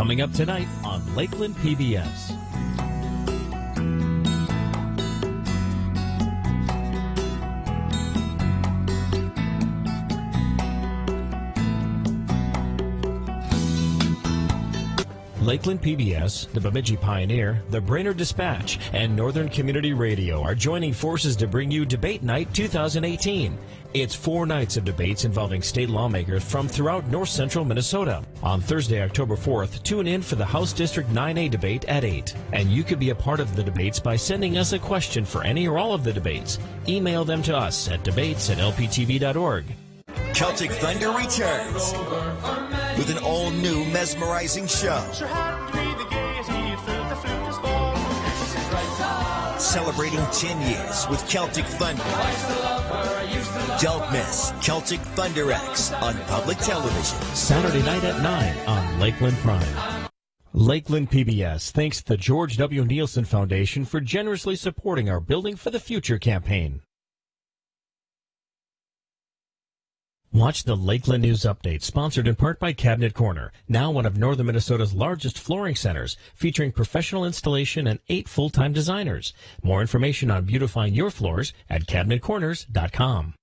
Coming up tonight on Lakeland PBS. Lakeland PBS, the Bemidji Pioneer, the Brainerd Dispatch, and Northern Community Radio are joining forces to bring you Debate Night 2018. It's four nights of debates involving state lawmakers from throughout north central Minnesota. On Thursday, October 4th, tune in for the House District 9A debate at 8. And you could be a part of the debates by sending us a question for any or all of the debates. Email them to us at debates at lptv.org. Celtic Thunder returns with an all new mesmerizing show. Celebrating 10 years with Celtic Thunder. Don't miss Celtic Thunder X on public television. Saturday night at 9 on Lakeland Prime. Lakeland PBS thanks the George W. Neilson Foundation for generously supporting our Building for the Future campaign. Watch the Lakeland News Update, sponsored in part by Cabinet Corner, now one of northern Minnesota's largest flooring centers, featuring professional installation and eight full-time designers. More information on beautifying your floors at cabinetcorners.com.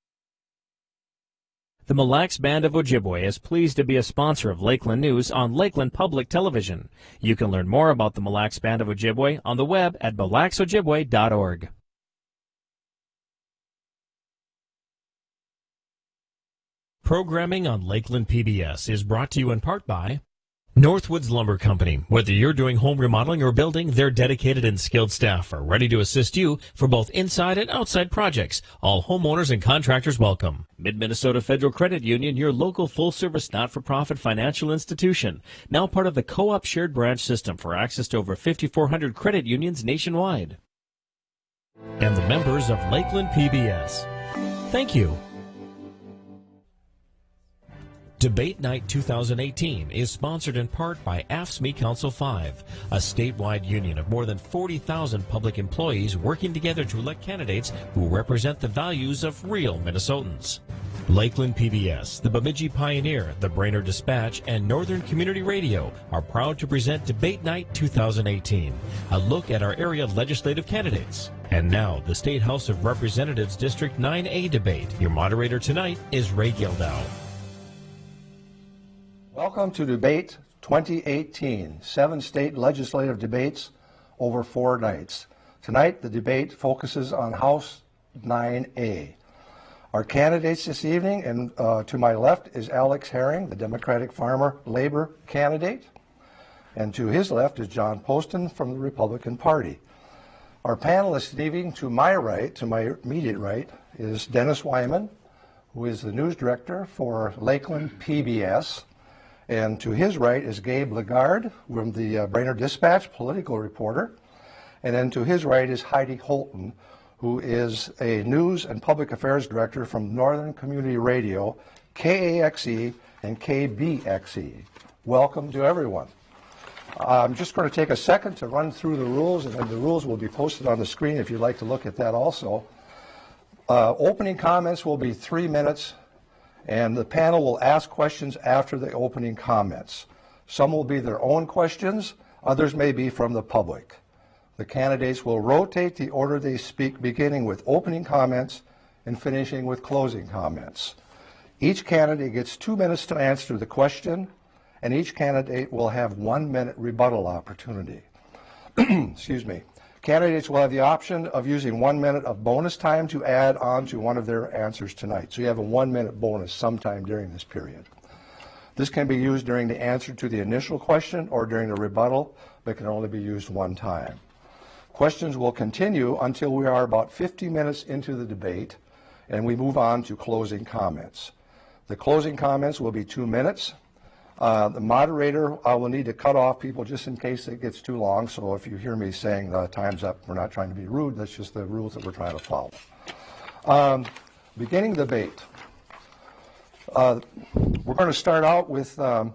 The Mille Lacs Band of Ojibwe is pleased to be a sponsor of Lakeland News on Lakeland Public Television. You can learn more about the Mille Lacs Band of Ojibwe on the web at millacsojibwe.org. Programming on Lakeland PBS is brought to you in part by Northwoods Lumber Company. Whether you're doing home remodeling or building, their dedicated and skilled staff are ready to assist you for both inside and outside projects. All homeowners and contractors welcome. Mid-Minnesota Federal Credit Union, your local full-service not-for-profit financial institution. Now part of the Co-op Shared Branch System for access to over 5,400 credit unions nationwide. And the members of Lakeland PBS. Thank you. Debate Night 2018 is sponsored in part by AFSCME Council 5, a statewide union of more than 40,000 public employees working together to elect candidates who represent the values of real Minnesotans. Lakeland PBS, the Bemidji Pioneer, the Brainerd Dispatch, and Northern Community Radio are proud to present Debate Night 2018, a look at our area legislative candidates. And now, the State House of Representatives District 9A debate. Your moderator tonight is Ray Gildow. Welcome to Debate 2018, seven state legislative debates over four nights. Tonight, the debate focuses on House 9A. Our candidates this evening, and uh, to my left is Alex Herring, the Democratic Farmer Labor candidate, and to his left is John Poston from the Republican Party. Our panelists this evening, to my right, to my immediate right, is Dennis Weimann, who is the news director for Lakeland PBS. And to his right is Gabe Lagarde from the uh, Brainerd Dispatch, political reporter. And then to his right is Heidi Holtan, who is a news and public affairs director from Northern Community Radio, KAXE and KBXE. Welcome to everyone. I'm just going to take a second to run through the rules, and then the rules will be posted on the screen if you'd like to look at that also. Uh, opening comments will be three minutes and the panel will ask questions after the opening comments. Some will be their own questions, others may be from the public. The candidates will rotate the order they speak, beginning with opening comments and finishing with closing comments. Each candidate gets two minutes to answer the question, and each candidate will have one minute rebuttal opportunity. Excuse me. Candidates will have the option of using one minute of bonus time to add on to one of their answers tonight. So you have a one minute bonus sometime during this period. This can be used during the answer to the initial question or during the rebuttal, but can only be used one time. Questions will continue until we are about 50 minutes into the debate and we move on to closing comments. The closing comments will be two minutes uh, the moderator I will need to cut off people just in case it gets too long. So if you hear me saying the time's up, we're not trying to be rude. That's just the rules that we're trying to follow. Um, beginning debate. Uh, we're going to start out with, um,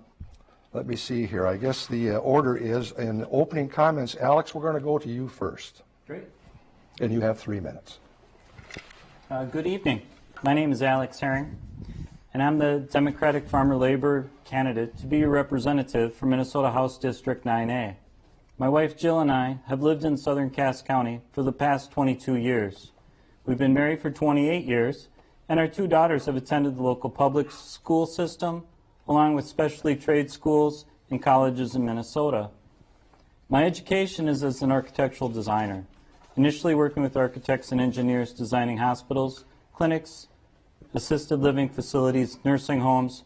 let me see here. I guess the uh, order is in opening comments. Alex, we're going to go to you first. Great. And you have three minutes. Uh, good evening. My name is Alex Herring. and I'm the Democratic Farmer Labor candidate to be your representative for Minnesota House District 9A. My wife Jill and I have lived in southern Cass County for the past 22 years. We've been married for 28 years, and our two daughters have attended the local public school system, along with specialty trade schools and colleges in Minnesota. My education is as an architectural designer, initially working with architects and engineers designing hospitals, clinics, assisted living facilities, nursing homes,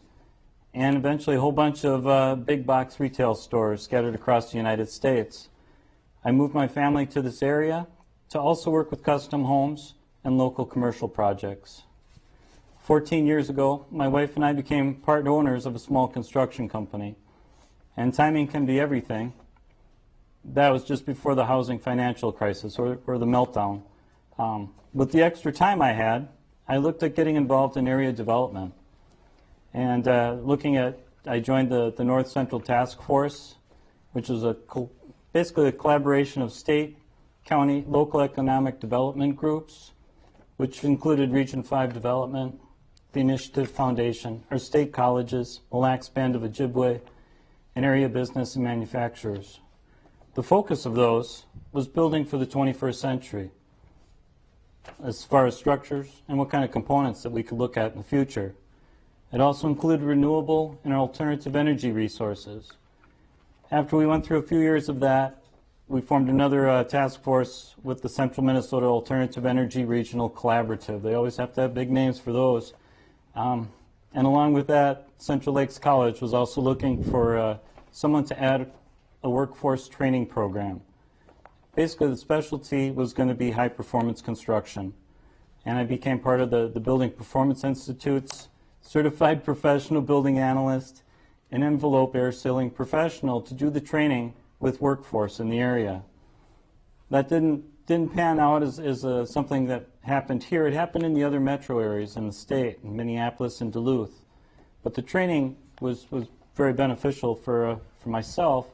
and eventually a whole bunch of uh, big box retail stores scattered across the United States. I moved my family to this area to also work with custom homes and local commercial projects. 14 years ago, my wife and I became part owners of a small construction company. And timing can be everything. That was just before the housing financial crisis or, or the meltdown. Um, with the extra time I had, I looked at getting involved in area development. And uh, looking at, I joined the, the North Central Task Force, which is a basically a collaboration of state, county, local economic development groups, which included Region 5 Development, the Initiative Foundation, our state colleges, Mille Lacs Band of Ojibwe, and area business and manufacturers. The focus of those was building for the 21st century, as far as structures and what kind of components that we could look at in the future. It also included renewable and alternative energy resources. After we went through a few years of that, we formed another uh, task force with the Central Minnesota Alternative Energy Regional Collaborative. They always have to have big names for those. Um, and along with that, Central Lakes College was also looking for uh, someone to add a workforce training program. Basically, the specialty was going to be high performance construction. And I became part of the, the Building Performance Institute's certified professional building analyst and envelope air sealing professional to do the training with workforce in the area. That didn't didn't pan out as, as uh, something that happened here. It happened in the other metro areas in the state, in Minneapolis and Duluth. But the training was, was very beneficial for, uh, for myself.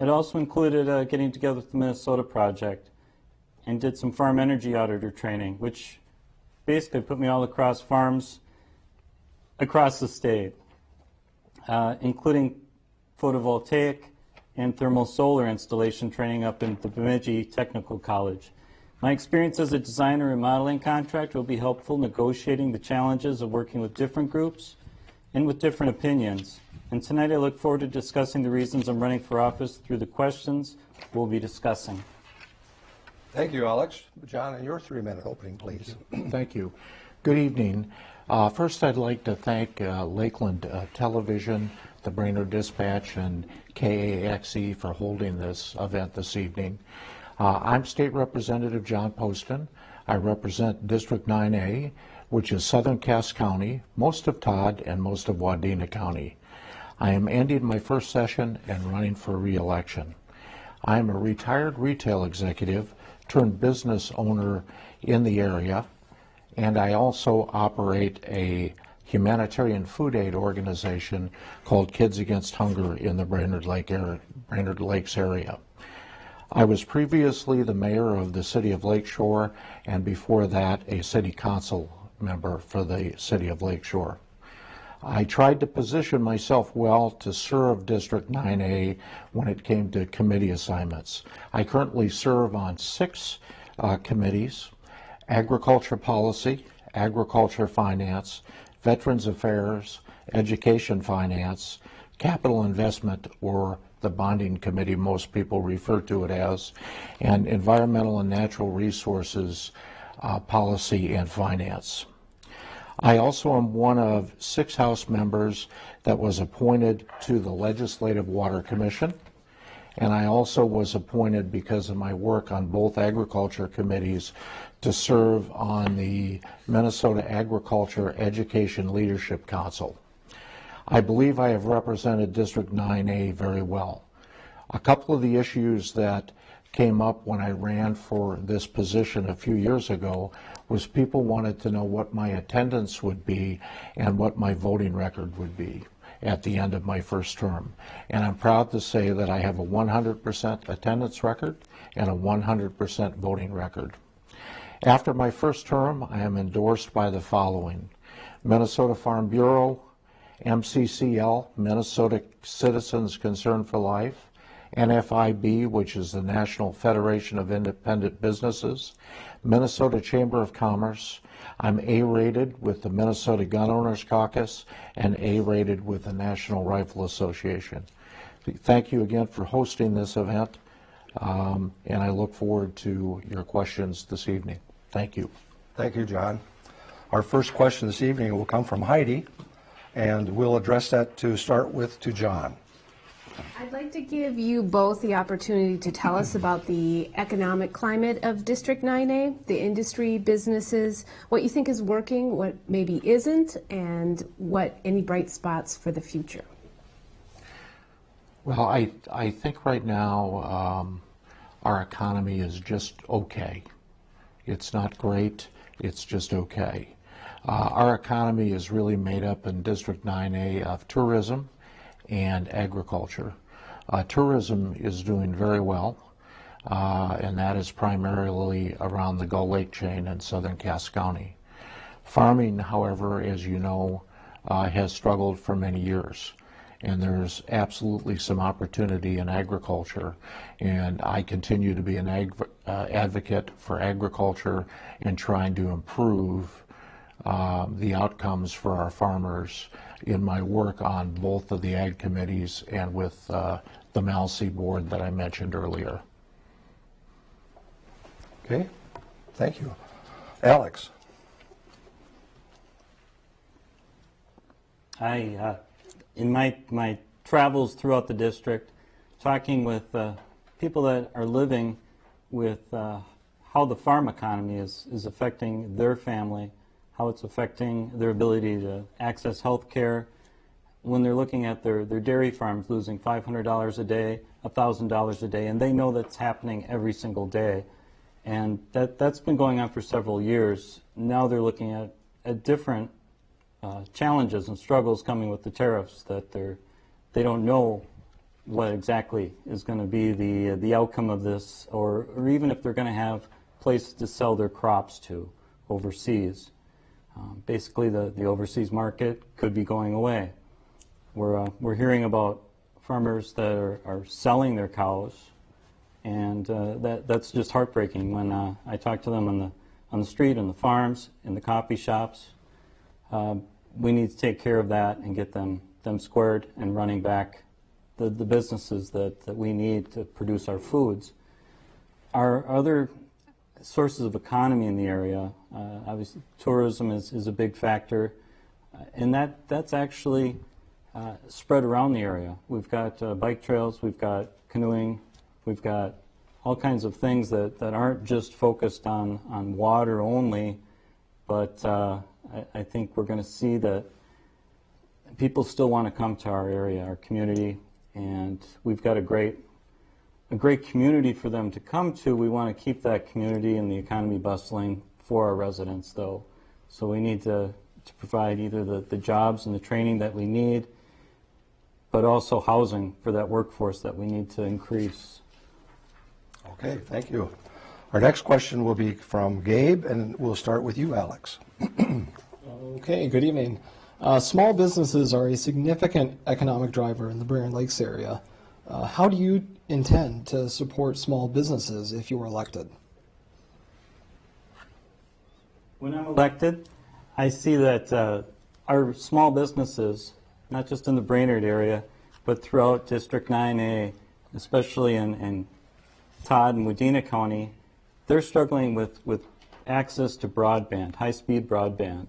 It also included uh, getting together with the Minnesota Project and did some farm energy auditor training, which basically put me all across farms across the state, uh, including photovoltaic, and thermal solar installation training up in the Bemidji Technical College. My experience as a designer and modeling contractor will be helpful negotiating the challenges of working with different groups and with different opinions. And tonight I look forward to discussing the reasons I'm running for office through the questions we'll be discussing. Thank you, Alex. John, and your three-minute opening, please. Thank you. Good evening. Uh, first, I'd like to thank uh, Lakeland uh, Television the Brainerd Dispatch and KAXE for holding this event this evening. Uh, I'm State Representative John Poston. I represent District 9A, which is southern Cass County, most of Todd, and most of Wadena County. I am ending my first session and running for re-election. I am a retired retail executive turned business owner in the area, and I also operate a humanitarian food aid organization called Kids Against Hunger in the Brainerd, Lake area, Brainerd Lakes area. I was previously the mayor of the city of Lakeshore and before that a city council member for the city of Lakeshore. I tried to position myself well to serve District 9A when it came to committee assignments. I currently serve on six uh, committees, agriculture policy, agriculture finance, Veterans Affairs, Education Finance, Capital Investment, or the Bonding Committee, most people refer to it as, and Environmental and Natural Resources uh, Policy and Finance. I also am one of six House members that was appointed to the Legislative Water Commission, and I also was appointed because of my work on both agriculture committees to serve on the Minnesota Agriculture Education Leadership Council. I believe I have represented District 9A very well. A couple of the issues that came up when I ran for this position a few years ago was people wanted to know what my attendance would be and what my voting record would be at the end of my first term. And I'm proud to say that I have a 100% attendance record and a 100% voting record. After my first term, I am endorsed by the following. Minnesota Farm Bureau, MCCL, Minnesota Citizens Concern for Life, NFIB, which is the National Federation of Independent Businesses, Minnesota Chamber of Commerce. I'm A-rated with the Minnesota Gun Owners Caucus and A-rated with the National Rifle Association. Thank you again for hosting this event, um, and I look forward to your questions this evening. Thank you. Thank you, John. Our first question this evening will come from Heidi, and we'll address that to start with to John. I'd like to give you both the opportunity to tell us about the economic climate of District 9A, the industry, businesses, what you think is working, what maybe isn't, and what any bright spots for the future. Well, I, I think right now um, our economy is just okay. It's not great, it's just okay. Uh, our economy is really made up in District 9A of tourism and agriculture. Uh, tourism is doing very well, uh, and that is primarily around the Gull Lake chain in southern Cass County. Farming, however, as you know, uh, has struggled for many years and there's absolutely some opportunity in agriculture. And I continue to be an uh, advocate for agriculture and trying to improve uh, the outcomes for our farmers in my work on both of the ag committees and with uh, the MALSE board that I mentioned earlier. Okay, thank you. Alex? I uh, in my, my travels throughout the district, talking with uh, people that are living with uh, how the farm economy is, is affecting their family, how it's affecting their ability to access health care, when they're looking at their, their dairy farms losing $500 a day, $1,000 a day, and they know that's happening every single day. And that, that's been going on for several years. Now they're looking at, at different uh, challenges and struggles coming with the tariffs that they're they don't know what exactly is going to be the the outcome of this, or or even if they're going to have places to sell their crops to overseas. Um, basically, the the overseas market could be going away. We're uh, we're hearing about farmers that are, are selling their cows, and uh, that that's just heartbreaking. When uh, I talk to them on the on the street, on the farms, in the coffee shops, um, we need to take care of that and get them, them squared and running back the, the businesses that, that we need to produce our foods. Our other sources of economy in the area, uh, obviously tourism is, is a big factor, uh, and that, that's actually uh, spread around the area. We've got uh, bike trails, we've got canoeing, we've got all kinds of things that, that aren't just focused on, on water only, but uh, I, I think we're going to see that people still want to come to our area, our community, and we've got a great a great community for them to come to. We want to keep that community and the economy bustling for our residents, though. So we need to, to provide either the, the jobs and the training that we need, but also housing for that workforce that we need to increase. Okay, thank you. Our next question will be from Gabe, and we'll start with you, Alex. Okay, good evening. Uh, small businesses are a significant economic driver in the Brainerd Lakes area. Uh, how do you intend to support small businesses if you are elected? When I'm elected, I see that uh, our small businesses, not just in the Brainerd area, but throughout District 9A, especially in, in Todd and Wadena County, they're struggling with, with access to broadband, high-speed broadband.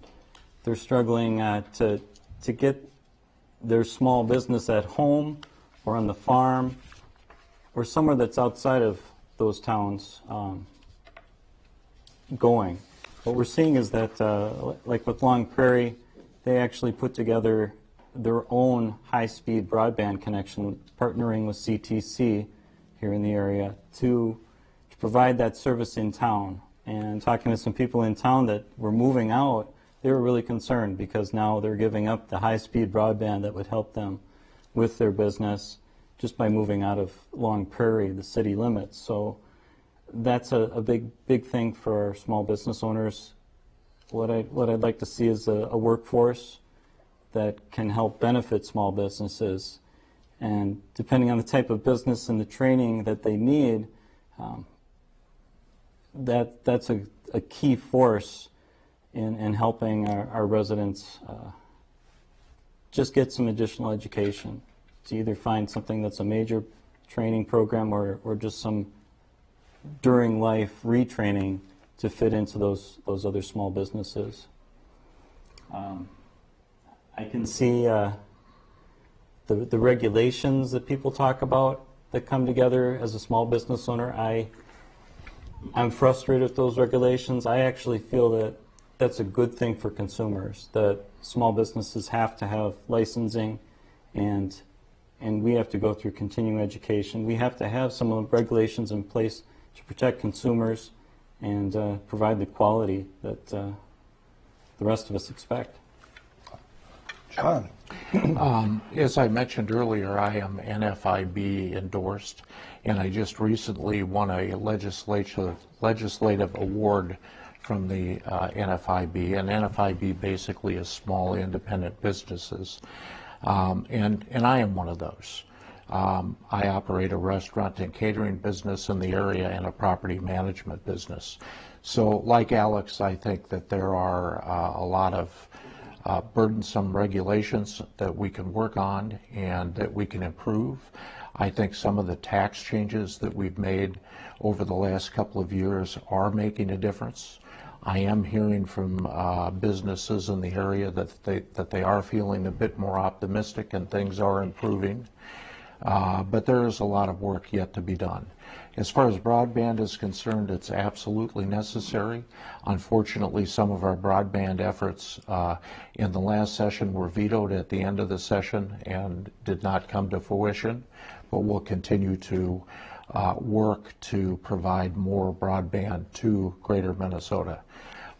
They're struggling uh, to, to get their small business at home or on the farm or somewhere that's outside of those towns um, going. What we're seeing is that, uh, like with Long Prairie, they actually put together their own high-speed broadband connection, partnering with CTC here in the area to, to provide that service in town. And talking to some people in town that were moving out, they were really concerned because now they're giving up the high-speed broadband that would help them with their business just by moving out of Long Prairie, the city limits. So that's a, a big, big thing for our small business owners. What I what I'd like to see is a, a workforce that can help benefit small businesses, and depending on the type of business and the training that they need, um, that that's a, a key force in, in helping our, our residents uh, just get some additional education to either find something that's a major training program or, or just some during life retraining to fit into those those other small businesses. Um, I can see uh, the the regulations that people talk about that come together as a small business owner. I I'm frustrated with those regulations. I actually feel that that's a good thing for consumers. That small businesses have to have licensing, and and we have to go through continuing education. We have to have some of regulations in place to protect consumers and uh, provide the quality that uh, the rest of us expect. John? Um, as I mentioned earlier, I am NFIB endorsed, and I just recently won a legislative legislative award from the uh, NFIB, and NFIB basically is small independent businesses, um, and and I am one of those. Um, I operate a restaurant and catering business in the area and a property management business. So, like Alex, I think that there are uh, a lot of uh, burdensome regulations that we can work on and that we can improve. I think some of the tax changes that we've made over the last couple of years are making a difference. I am hearing from uh, businesses in the area that they that they are feeling a bit more optimistic and things are improving. Uh, but there is a lot of work yet to be done. As far as broadband is concerned, it's absolutely necessary. Unfortunately, some of our broadband efforts uh, in the last session were vetoed at the end of the session and did not come to fruition, but we'll continue to uh, work to provide more broadband to greater Minnesota.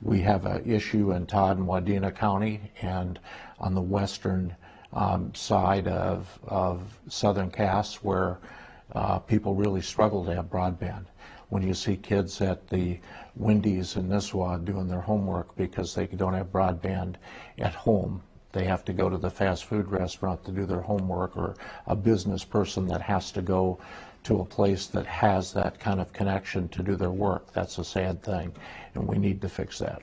We have an issue in Todd and Wadena County and on the western um, side of, of southern Cass where uh, people really struggle to have broadband. When you see kids at the Wendy's in Nisswa doing their homework because they don't have broadband at home, they have to go to the fast food restaurant to do their homework, or a business person that has to go to a place that has that kind of connection to do their work. That's a sad thing, and we need to fix that.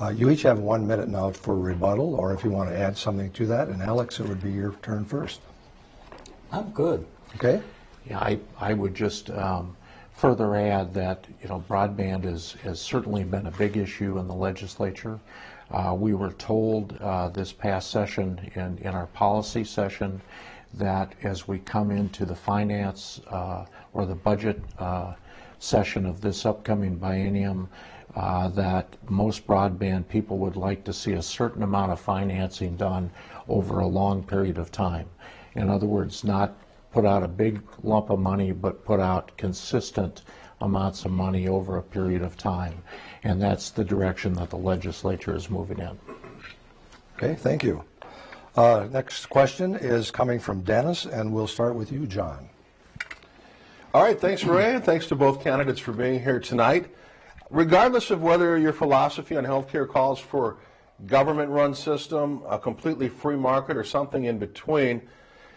Uh, you each have one minute now for rebuttal, or if you want to add something to that. And Alex, it would be your turn first. I'm good. Okay? Yeah, I, I would just um, further add that, you know, broadband is, has certainly been a big issue in the legislature. Uh, we were told uh, this past session in, in our policy session that as we come into the finance uh, or the budget uh, session of this upcoming biennium, uh, that most broadband people would like to see a certain amount of financing done over a long period of time. In other words, not put out a big lump of money, but put out consistent amounts of money over a period of time. And that's the direction that the legislature is moving in. Okay, thank you. Uh, next question is coming from Dennis, and we'll start with you, John. All right, thanks, Ray, and thanks to both candidates for being here tonight. Regardless of whether your philosophy on healthcare calls for government-run system, a completely free market, or something in between,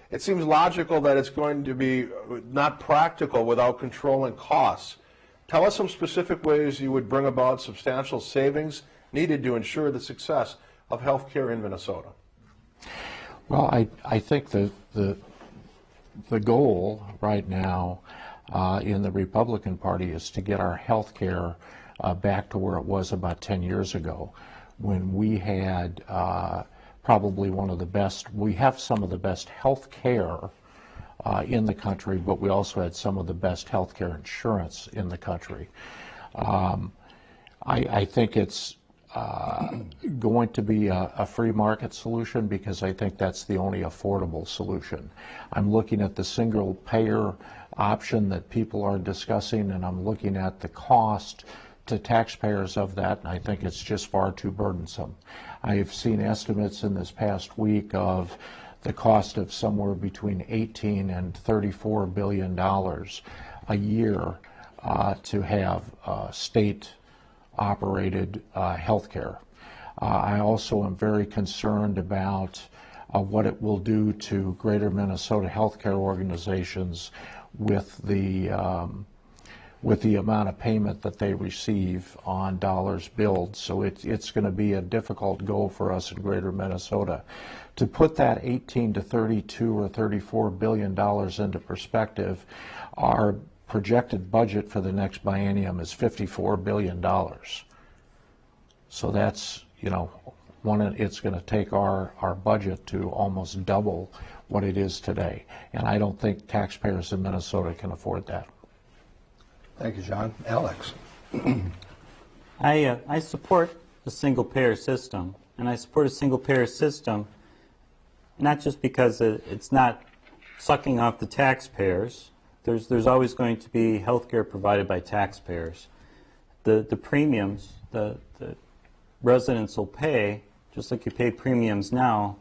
it seems logical that it's going to be not practical without controlling costs. Tell us some specific ways you would bring about substantial savings needed to ensure the success of healthcare in Minnesota. Well, I, I think the, the, the goal right now uh, in the Republican Party is to get our health care uh, back to where it was about 10 years ago when we had uh, probably one of the best, we have some of the best health care uh, in the country, but we also had some of the best health care insurance in the country. Um, I, I, think it's uh, going to be a, a, free market solution because I think that's the only affordable solution. I'm looking at the single payer option that people are discussing and I'm looking at the cost to taxpayers of that and I think it's just far too burdensome. I've seen estimates in this past week of the cost of somewhere between 18 and 34 billion dollars a year uh, to have uh, state operated uh, healthcare. Uh, I also am very concerned about uh, what it will do to Greater Minnesota healthcare organizations with the um, with the amount of payment that they receive on dollars billed. So it, it's going to be a difficult goal for us in Greater Minnesota. To put that 18 to 32 or 34 billion dollars into perspective, our projected budget for the next biennium is 54 billion dollars. So that's, you know, one, it's going to take our, our budget to almost double what it is today. And I don't think taxpayers in Minnesota can afford that. Thank you, John. Alex? I, uh, I support a single payer system, and I support a single payer system not just because it's not sucking off the taxpayers. There's, there's always going to be health care provided by taxpayers. The, the premiums the, the residents will pay, just like you pay premiums now,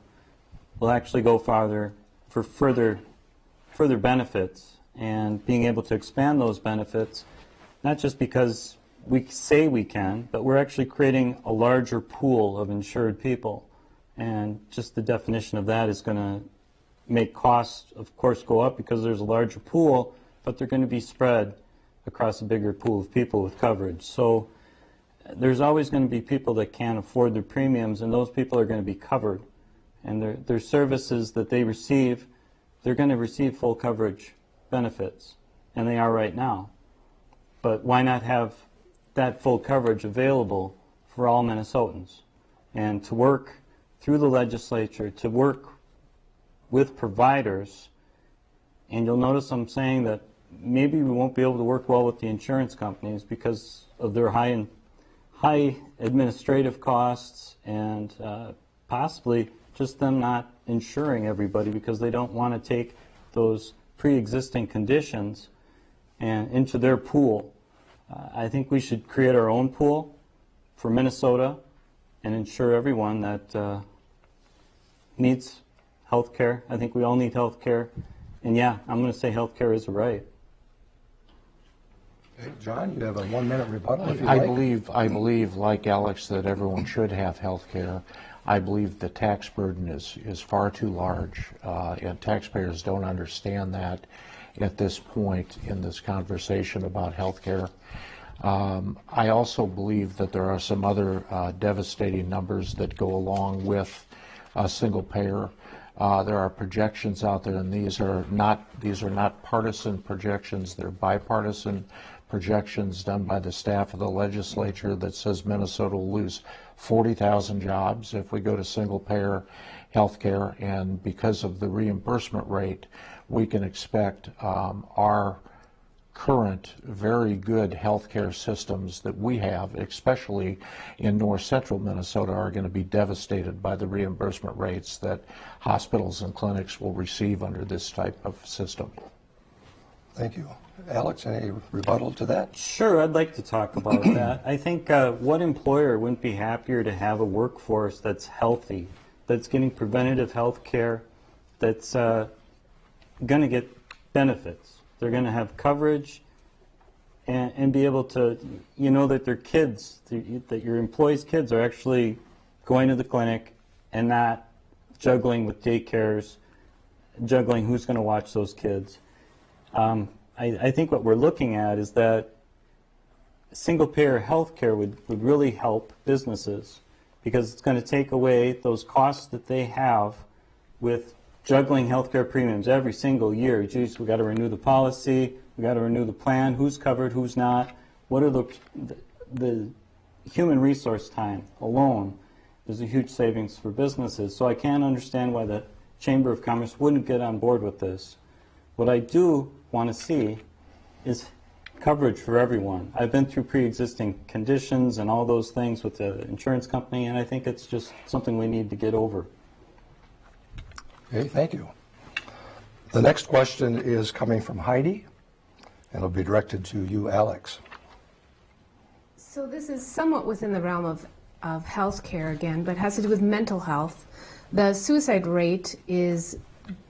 will actually go farther for further, further benefits and being able to expand those benefits, not just because we say we can, but we're actually creating a larger pool of insured people. And just the definition of that is going to make costs, of course, go up because there's a larger pool, but they're going to be spread across a bigger pool of people with coverage. So there's always going to be people that can't afford their premiums, and those people are going to be covered. And their, their services that they receive, they're going to receive full coverage benefits, and they are right now. But why not have that full coverage available for all Minnesotans? And to work through the legislature, to work with providers, and you'll notice I'm saying that maybe we won't be able to work well with the insurance companies because of their high, and high administrative costs and uh, possibly just them not insuring everybody because they don't want to take those pre-existing conditions and into their pool. Uh, I think we should create our own pool for Minnesota and ensure everyone that uh, needs health care. I think we all need health care. And yeah, I'm going to say health care is a right. Okay, John, you have a one-minute rebuttal if you I like. believe, I believe, like Alex, that everyone should have health care. I believe the tax burden is, is far too large, uh, and taxpayers don't understand that at this point in this conversation about health care. Um, I also believe that there are some other uh, devastating numbers that go along with a single payer. Uh, there are projections out there, and these are not these are not partisan projections. They're bipartisan projections done by the staff of the legislature that says Minnesota will lose 40,000 jobs if we go to single payer health care. And because of the reimbursement rate, we can expect um, our current very good healthcare systems that we have, especially in north central Minnesota, are going to be devastated by the reimbursement rates that hospitals and clinics will receive under this type of system. Thank you. Alex, any rebuttal to that? Sure, I'd like to talk about that. I think uh, what employer wouldn't be happier to have a workforce that's healthy, that's getting preventative health care, that's uh, going to get benefits. They're going to have coverage and, and be able to, you know, that their kids, that your employees' kids are actually going to the clinic and not juggling with daycares, juggling who's going to watch those kids. Um, I, I, think what we're looking at is that single-payer health care would, would really help businesses because it's going to take away those costs that they have with juggling healthcare premiums every single year. Geez, we got to renew the policy, we got to renew the plan, who's covered, who's not. What are the, the, the human resource time alone is a huge savings for businesses. So I can't understand why the Chamber of Commerce wouldn't get on board with this. What I do want to see is coverage for everyone. I've been through pre-existing conditions and all those things with the insurance company, and I think it's just something we need to get over. Okay, thank you. The next question is coming from Heidi, and it'll be directed to you, Alex. So this is somewhat within the realm of, of health care again, but has to do with mental health. The suicide rate is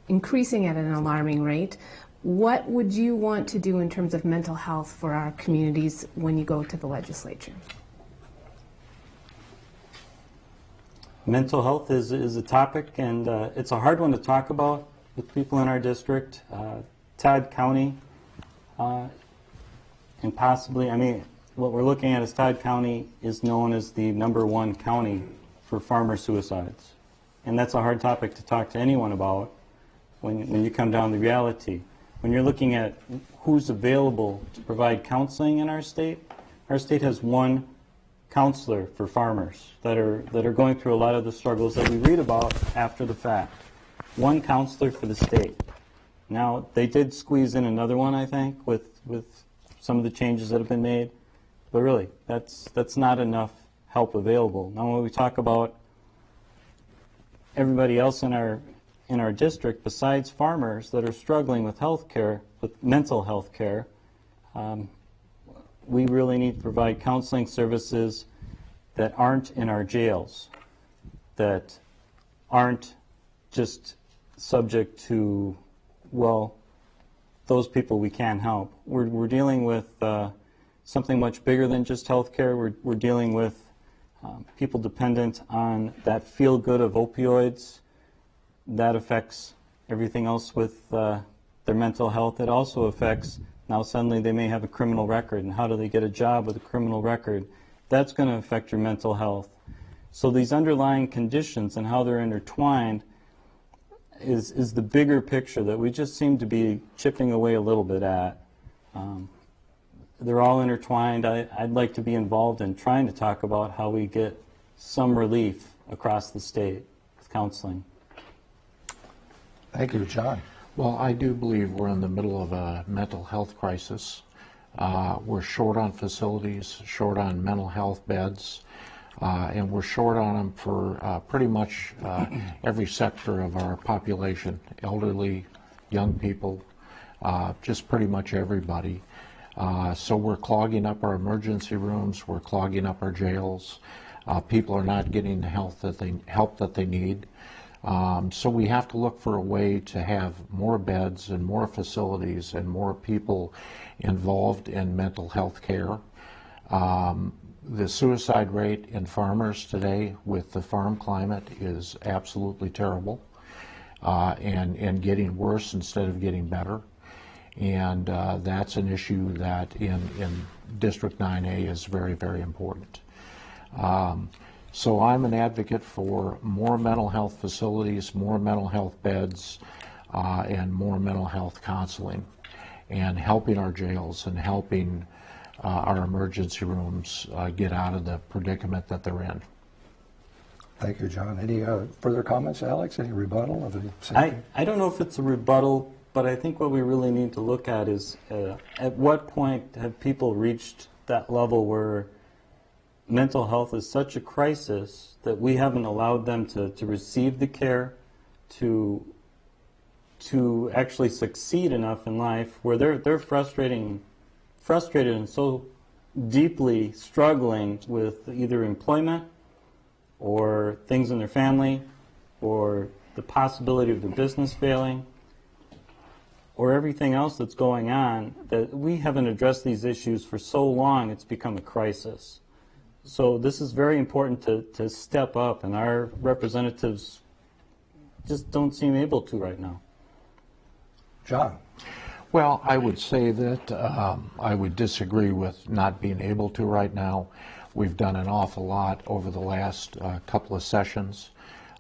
increasing at an alarming rate. What would you want to do in terms of mental health for our communities when you go to the legislature? Mental health is, is a topic, and uh, it's a hard one to talk about with people in our district, uh, Todd County, uh, and possibly, I mean, what we're looking at is Todd County is known as the number one county for farmer suicides. And that's a hard topic to talk to anyone about when, when you come down to reality. When you're looking at who's available to provide counseling in our state, our state has one counselor for farmers that are, that are going through a lot of the struggles that we read about after the fact. One counselor for the state. Now, they did squeeze in another one, I think, with, with some of the changes that have been made. But really, that's, that's not enough help available. Now, when we talk about everybody else in our, in our district, besides farmers that are struggling with health care, with mental health care, um, we really need to provide counseling services that aren't in our jails, that aren't just subject to, well, those people we can help. We're, we're dealing with uh, something much bigger than just healthcare. We're, we're dealing with um, people dependent on that feel good of opioids. That affects everything else with uh, their mental health. It also affects now suddenly they may have a criminal record, and how do they get a job with a criminal record? That's going to affect your mental health. So these underlying conditions and how they're intertwined is, is the bigger picture that we just seem to be chipping away a little bit at. Um, they're all intertwined. I, I'd like to be involved in trying to talk about how we get some relief across the state with counseling. Thank you, John. Well, I do believe we're in the middle of a mental health crisis. Uh, we're short on facilities, short on mental health beds, uh, and we're short on them for uh, pretty much uh, every sector of our population elderly, young people, uh, just pretty much everybody. Uh, so we're clogging up our emergency rooms, we're clogging up our jails. people are not getting the health that they, help that they need. Um, so we have to look for a way to have more beds and more facilities and more people involved in mental health care. Um, the suicide rate in farmers today with the farm climate is absolutely terrible uh, and, and getting worse instead of getting better. And uh, that's an issue that in, in District 9A is very, very important. Um, so I'm an advocate for more mental health facilities, more mental health beds, uh, and more mental health counseling, and helping our jails and helping uh, our emergency rooms uh, get out of the predicament that they're in. Thank you, John. Any uh, further comments, Alex? Any rebuttal of the I, I don't know if it's a rebuttal, but I think what we really need to look at is uh, at what point have people reached that level where mental health is such a crisis that we haven't allowed them to, to receive the care, to to actually succeed enough in life where they're they're frustrating frustrated and so deeply struggling with either employment or things in their family or the possibility of their business failing or everything else that's going on that we haven't addressed these issues for so long it's become a crisis. So this is very important to, to step up, and our representatives just don't seem able to right now. John. Well, I would say that um, I would disagree with not being able to right now. We've done an awful lot over the last uh, couple of sessions.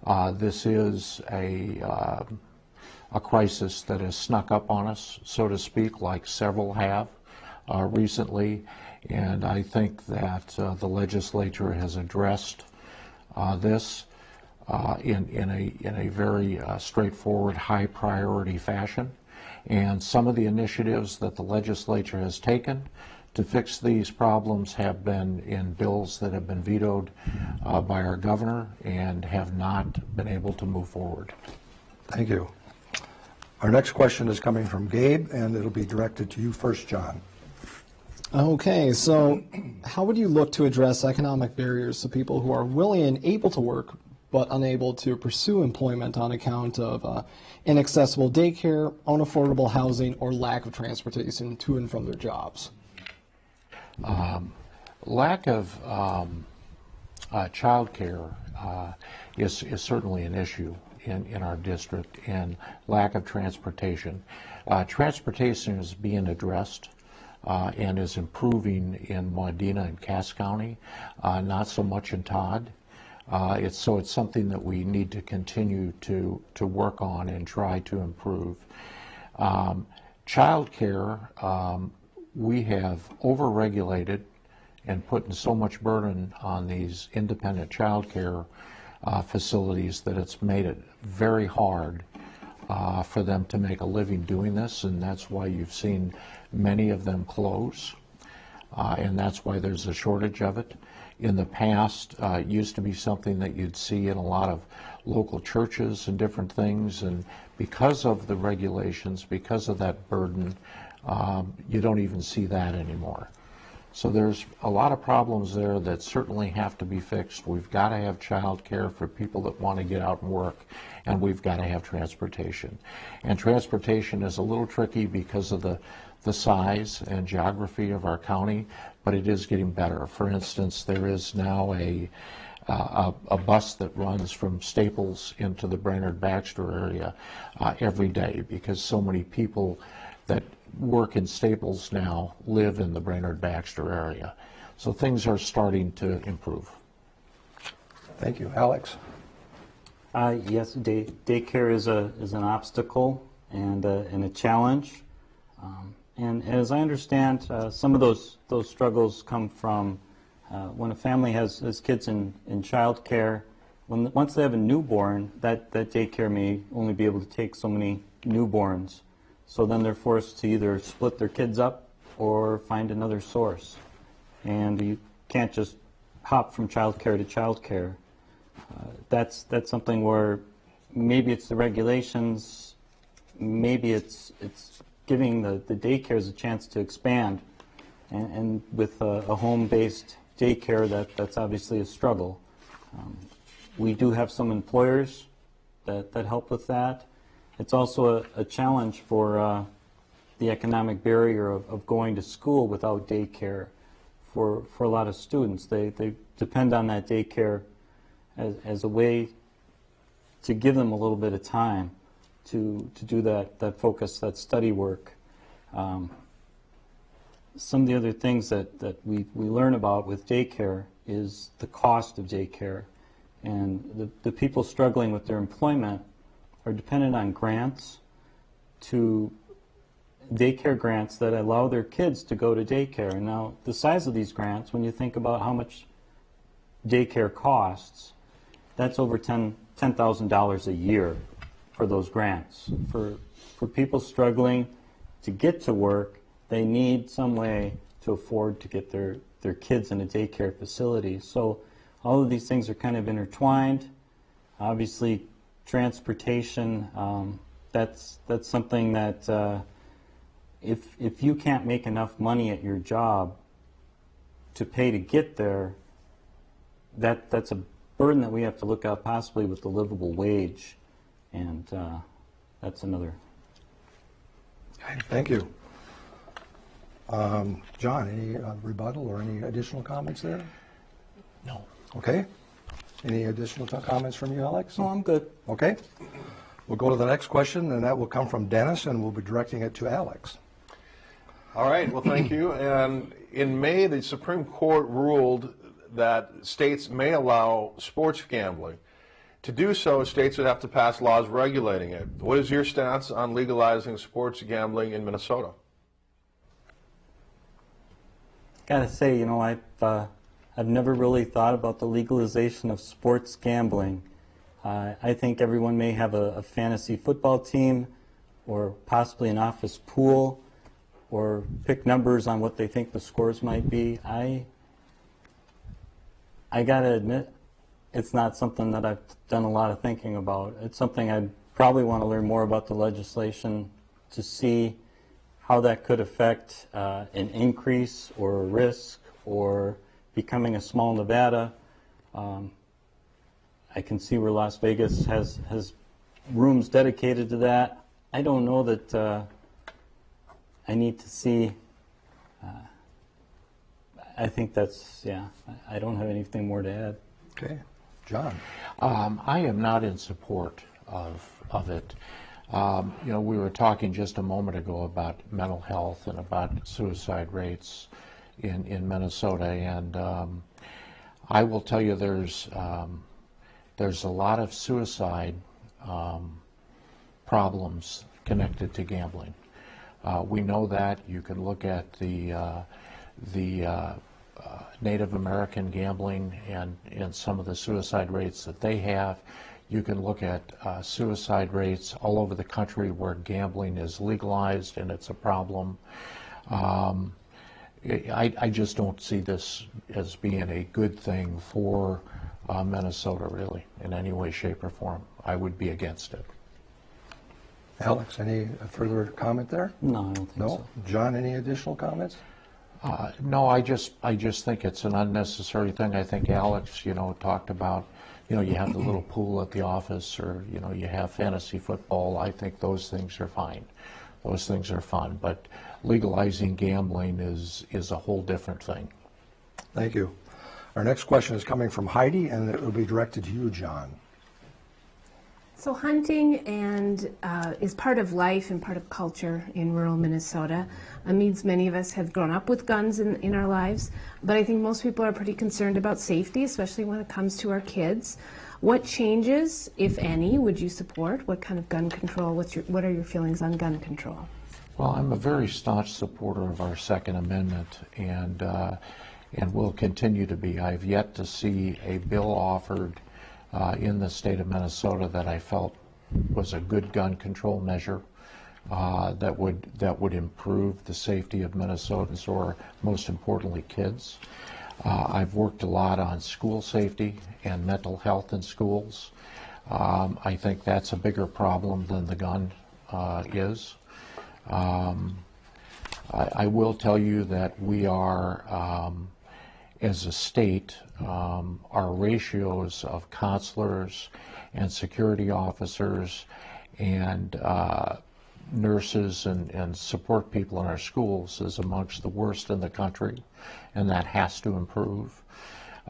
Uh, this is a uh, a crisis that has snuck up on us, so to speak, like several have uh, recently. And I think that uh, the legislature has addressed uh, this uh, in, in, a, in a very straightforward, high priority fashion. And some of the initiatives that the legislature has taken to fix these problems have been in bills that have been vetoed uh, by our governor and have not been able to move forward. Thank you. Our next question is coming from Gabe, and it'll be directed to you first, John. Okay, so how would you look to address economic barriers to people who are willing and able to work but unable to pursue employment on account of uh, inaccessible daycare, unaffordable housing, or lack of transportation to and from their jobs? Um, lack of um, uh, childcare uh, is, is certainly an issue in, in our district and lack of transportation. Uh, transportation is being addressed uh, and is improving in Wadena and Cass County, uh, not so much in Todd. Uh, it's, so it's something that we need to continue to, to work on and try to improve. Um, childcare, um, we have overregulated and putting so much burden on these independent childcare uh, facilities that it's made it very hard uh, for them to make a living doing this, and that's why you've seen many of them close, uh, and that's why there's a shortage of it. In the past, uh, it used to be something that you'd see in a lot of local churches and different things, and because of the regulations, because of that burden, um, you don't even see that anymore. So there's a lot of problems there that certainly have to be fixed. We've got to have child care for people that want to get out and work, and we've got to have transportation. And transportation is a little tricky because of the, the size and geography of our county, but it is getting better. For instance, there is now a, uh, a, a, bus that runs from Staples into the Brainerd Baxter area uh, every day because so many people that work in Staples now live in the Brainerd Baxter area. So things are starting to improve. Thank you. Alex? Uh, yes, day, daycare is, a, is an obstacle and, a, and a challenge. Um, and as I understand, uh, some of those, those struggles come from uh, when a family has, has kids in, in child care. When, once they have a newborn, that, that daycare may only be able to take so many newborns. So then they're forced to either split their kids up or find another source. And you can't just hop from child care to childcare. Uh, that's that's something where maybe it's the regulations, maybe it's it's giving the, the daycares a chance to expand. And, and with a, a home-based daycare, that, that's obviously a struggle. Um, we do have some employers that, that help with that. It's also a, a challenge for uh, the economic barrier of, of going to school without daycare for, for a lot of students. They, they depend on that daycare as, as a way to give them a little bit of time to, to do that, that focus, that study work. Um, some of the other things that, that we, we learn about with daycare is the cost of daycare. And the, the people struggling with their employment are dependent on grants to daycare grants that allow their kids to go to daycare. And now, the size of these grants, when you think about how much daycare costs, that's over $10,000 $10, a year for those grants. For, for people struggling to get to work, they need some way to afford to get their, their kids in a daycare facility. So all of these things are kind of intertwined. Obviously, transportation, um, that's that's something that uh, if if you can't make enough money at your job to pay to get there, that that's a burden that we have to look at possibly with the livable wage, and uh, that's another. Thank you. Um, John, any uh, rebuttal or any additional comments there? No. Okay. Any additional t- comments from you, Alex? No, I'm good. Okay. We'll go to the next question, and that will come from Dennis, and we'll be directing it to Alex. All right, well, thank you. And in May, the Supreme Court ruled that states may allow sports gambling. To do so, states would have to pass laws regulating it. What is your stance on legalizing sports gambling in Minnesota? Gotta say, you know, I've uh, I've never really thought about the legalization of sports gambling. Uh, I think everyone may have a, a, fantasy football team or possibly an office pool or pick numbers on what they think the scores might be. I, I got to admit, it's not something that I've done a lot of thinking about. It's something I'd probably want to learn more about the legislation to see how that could affect uh, an increase or a risk or becoming a small Nevada. Um, I can see where Las Vegas has, has rooms dedicated to that. I don't know that uh, I need to see. Uh, I think that's, yeah, I don't have anything more to add. Okay. John? Um, I am not in support of, of it. Um, you know, we were talking just a moment ago about mental health and about suicide rates in, in Minnesota, and um, I will tell you there's, um, there's a lot of suicide um, problems connected to gambling. Uh, we know that. You can look at the, uh, the uh, uh, Native American gambling and, and some of the suicide rates that they have. You can look at uh, suicide rates all over the country where gambling is legalized and it's a problem. Um, I, I just don't see this as being a good thing for uh, Minnesota, really, in any way, shape, or form. I would be against it. Alex, any further comment there? No, I don't think No? so. John, any additional comments? Uh, No, I just, I just think it's an unnecessary thing. I think Alex, you know, talked about, you know, you have the little pool at the office, or, you know, you have fantasy football. I think those things are fine. Those things are fun, but legalizing gambling is, is a whole different thing. Thank you. Our next question is coming from Heidi, and it will be directed to you, John. So hunting and uh, is part of life and part of culture in rural Minnesota. It means many of us have grown up with guns in, in our lives, but I think most people are pretty concerned about safety, especially when it comes to our kids. What changes, if any, would you support? What kind of gun control? What's your, what are your feelings on gun control? Well, I'm a very staunch supporter of our Second Amendment, and uh, and will continue to be. I've yet to see a bill offered uh, in the state of Minnesota that I felt was a good gun control measure uh, that would that would improve the safety of Minnesotans, or most importantly, kids. Uh, I've worked a lot on school safety and mental health in schools. Um, I think that's a bigger problem than the gun uh, is. Um, I, I will tell you that we are, um, as a state, um, our ratios of counselors and security officers and uh, nurses and, and support people in our schools is amongst the worst in the country, and that has to improve.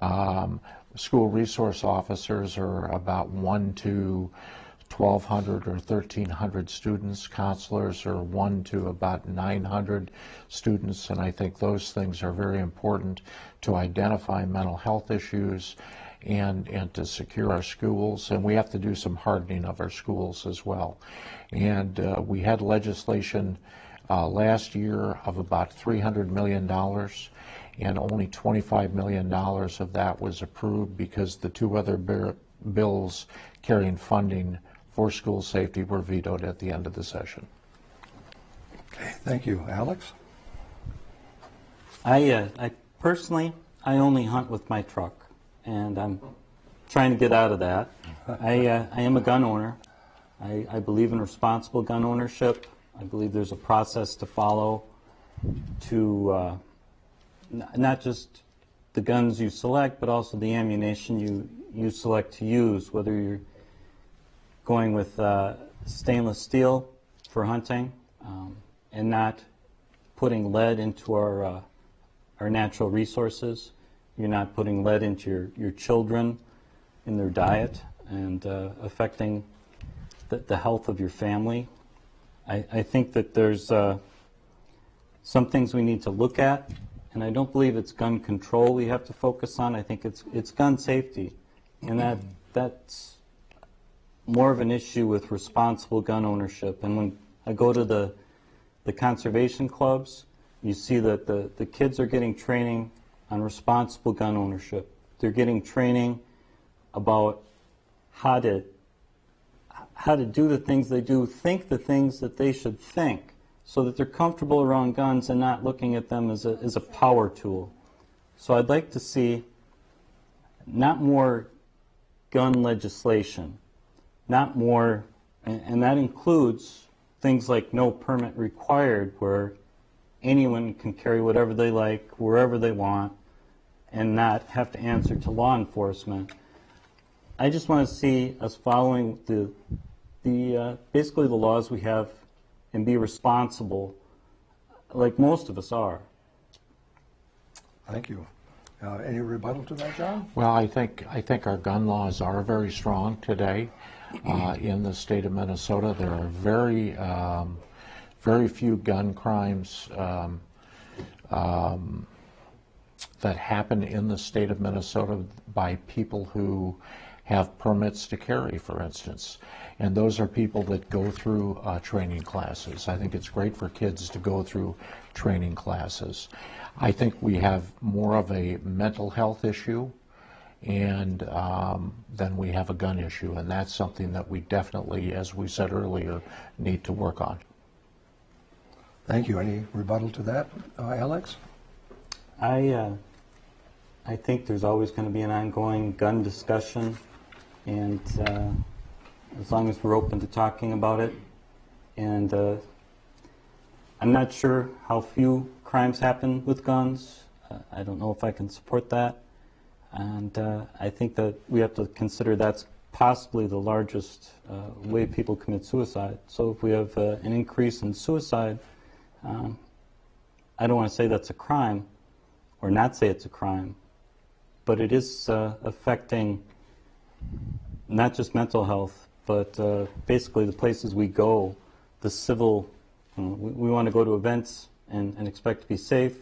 Um, school resource officers are about one to 1,200 or 1,300 students. Counselors are one to about 900 students, and I think those things are very important to identify mental health issues and, and to secure our schools. And we have to do some hardening of our schools as well. And uh, we had legislation uh, last year of about $300 million, and only $25 million of that was approved because the two other bills carrying funding for school safety were vetoed at the end of the session. Okay, thank you. Alex? I, uh, I personally, I only hunt with my truck, and I'm trying to get out of that. I, uh, I am a gun owner. I, I believe in responsible gun ownership. I believe there's a process to follow to uh, n- not just the guns you select, but also the ammunition you, you select to use, whether you're going with uh, stainless steel for hunting um, and not putting lead into our, uh, our natural resources. You're not putting lead into your, your children in their diet and uh, affecting the, the health of your family. I, I think that there's uh, some things we need to look at, and I don't believe it's gun control we have to focus on. I think it's, it's gun safety, and that, that's more of an issue with responsible gun ownership. And when I go to the, the conservation clubs, you see that the, the kids are getting training on responsible gun ownership. They're getting training about how to how to do the things they do, think the things that they should think, so that they're comfortable around guns and not looking at them as a, as a power tool. So I'd like to see not more gun legislation, not more, and, and that includes things like no permit required, where anyone can carry whatever they like, wherever they want, and not have to answer to law enforcement. I just want to see us following the, the uh, basically the laws we have and be responsible, like most of us are. Thank you. Uh, Any rebuttal to that, John? Well, I think, I think our gun laws are very strong today uh, in the state of Minnesota. There are very, um, very few gun crimes um, um, that happen in the state of Minnesota by people who have permits to carry, for instance. And those are people that go through uh, training classes. I think it's great for kids to go through training classes. I think we have more of a mental health issue and um, then we have a gun issue, and that's something that we definitely, as we said earlier, need to work on. Thank you. Any rebuttal to that, uh, Alex? I, uh, I think there's always going to be an ongoing gun discussion, and uh, as long as we're open to talking about it, and uh, I'm not sure how few crimes happen with guns. Uh, I don't know if I can support that, and uh, I think that we have to consider that's possibly the largest uh, way people commit suicide. So if we have uh, an increase in suicide, um, I don't want to say that's a crime, or not say it's a crime, but it is uh, affecting not just mental health, but uh, basically the places we go, the civil, you know, we, we want to go to events and, and expect to be safe.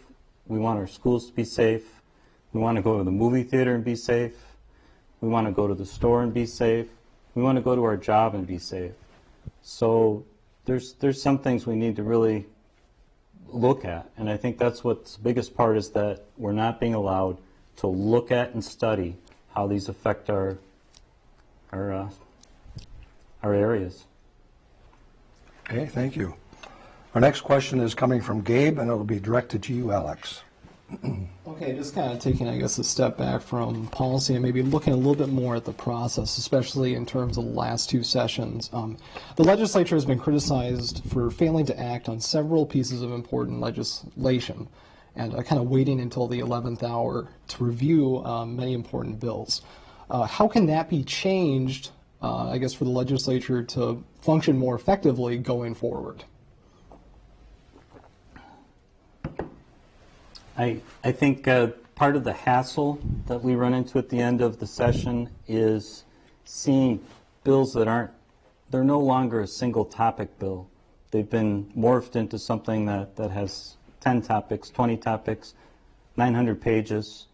We want our schools to be safe. We want to go to the movie theater and be safe. We want to go to the store and be safe. We want to go to our job and be safe. So there's, there's some things we need to really look at. And I think that's what's the biggest part is that we're not being allowed to look at and study how these affect our, our, uh, our areas. Okay, thank you. Our next question is coming from Gabe, and it'll be directed to you, Alex. Okay, just kind of taking, I guess, a step back from policy and maybe looking a little bit more at the process, especially in terms of the last two sessions. Um, the legislature has been criticized for failing to act on several pieces of important legislation and uh, kind of waiting until the 11th hour to review um, many important bills. Uh, how can that be changed, uh, I guess, for the legislature to function more effectively going forward? I, I think uh, part of the hassle that we run into at the end of the session is seeing bills that aren't, they're no longer a single topic bill. They've been morphed into something that, that has 10 topics, 20 topics, 900 pages,